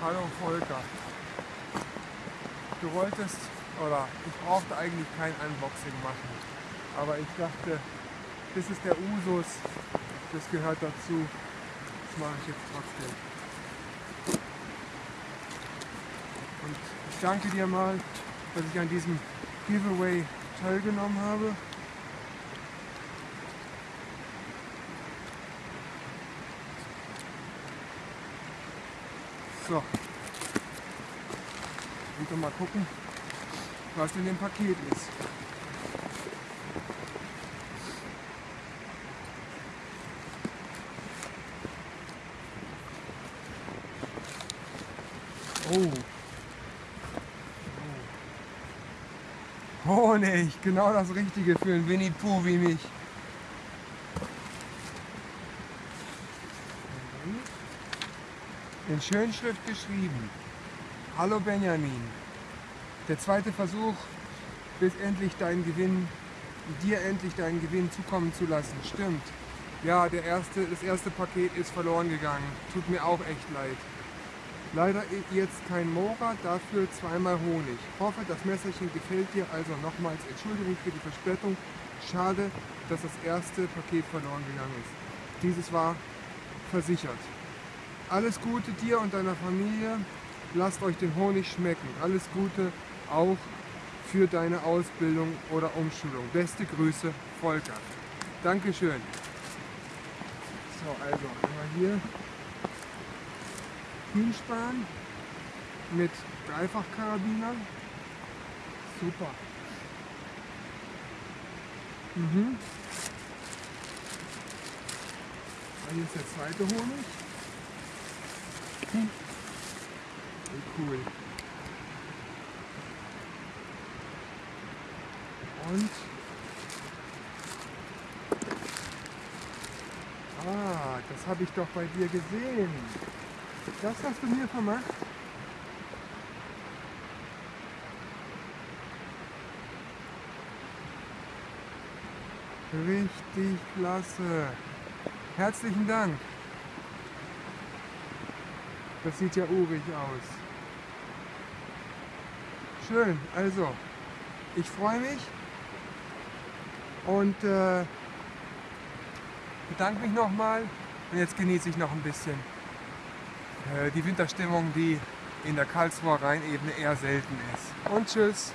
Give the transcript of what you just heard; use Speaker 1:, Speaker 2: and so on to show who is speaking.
Speaker 1: Hallo Volker. Du wolltest, oder ich brauchte eigentlich kein Unboxing machen, aber ich dachte, das ist der Usus, das gehört dazu, das mache ich jetzt trotzdem. Und ich danke dir mal, dass ich an diesem Giveaway teilgenommen habe. So. Und mal gucken, was in dem Paket ist. Oh. oh. Honig, genau das Richtige für einen Winnie Pooh wie mich. In Schönschrift geschrieben. Hallo Benjamin. Der zweite Versuch, bis endlich deinen Gewinn, dir endlich deinen Gewinn zukommen zu lassen. Stimmt. Ja, der erste, das erste Paket ist verloren gegangen. Tut mir auch echt leid. Leider jetzt kein Mora, dafür zweimal Honig. Hoffe, das Messerchen gefällt dir, also nochmals Entschuldigung für die Verspätung. Schade, dass das erste Paket verloren gegangen ist. Dieses war versichert. Alles Gute dir und deiner Familie. Lasst euch den Honig schmecken. Alles Gute auch für deine Ausbildung oder Umschulung. Beste Grüße, Volker. Dankeschön. So, also einmal hier Kühlspan mit Dreifachkarabiner. Super. Mhm. Hier ist der zweite Honig. Hm. Cool. Und Ah, das habe ich doch bei dir gesehen. Das hast du mir vermacht? Richtig klasse. Herzlichen Dank. Das sieht ja urig aus. Schön, also ich freue mich und äh, bedanke mich nochmal und jetzt genieße ich noch ein bisschen äh, die Winterstimmung, die in der Karlsruher Rheinebene eher selten ist. Und tschüss!